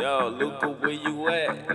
Yo, Luca, where you at?